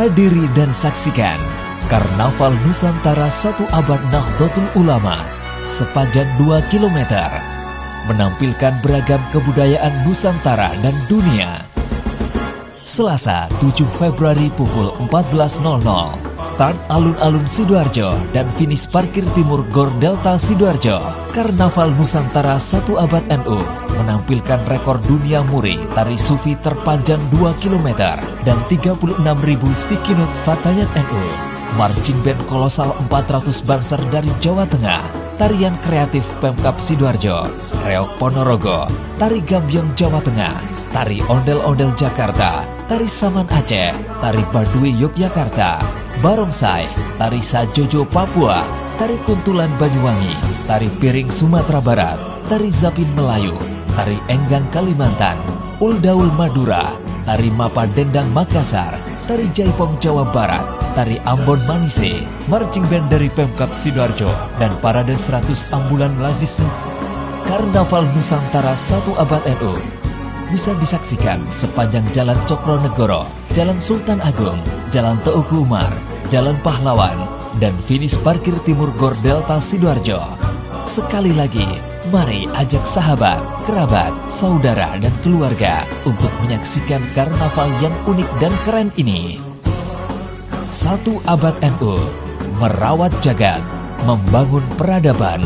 Hadiri dan saksikan Karnaval Nusantara satu abad Nahdlatul Ulama sepanjang 2 km menampilkan beragam kebudayaan Nusantara dan dunia. Selasa 7 Februari pukul 14.00 Start alun-alun Sidoarjo dan finish parkir timur Gor Delta Sidoarjo Karnaval Nusantara satu abad NU menampilkan rekor dunia muri tari sufi terpanjang 2 km dan 36.000 sticky note Fatayat NU. Marching band kolosal 400 banser dari Jawa Tengah, tarian kreatif Pemkap Sidoarjo, Reok Ponorogo, tari Gambyong Jawa Tengah, tari Ondel-Ondel Jakarta, tari Saman Aceh, tari Baduy Yogyakarta, Barongsai, tari Sajojo Papua, tari Kuntulan Banyuwangi, tari Piring Sumatera Barat, tari Zapin Melayu, tari Enggang Kalimantan, Uldaul Madura, tari Mapa Dendang Makassar, tari Jaipong Jawa Barat, tari Ambon Manise, marching band dari Pemkap Sidoarjo, dan parade 100 ambulan Lazisnu. Karnaval Nusantara satu abad NU bisa disaksikan sepanjang Jalan Cokronegoro, Jalan Sultan Agung, Jalan Teuku Umar, Jalan Pahlawan, dan finish parkir timur Gor Delta Sidoarjo. Sekali lagi, mari ajak sahabat, kerabat, saudara, dan keluarga untuk menyaksikan karnaval yang unik dan keren ini. Satu abad NU, merawat jagat, membangun peradaban.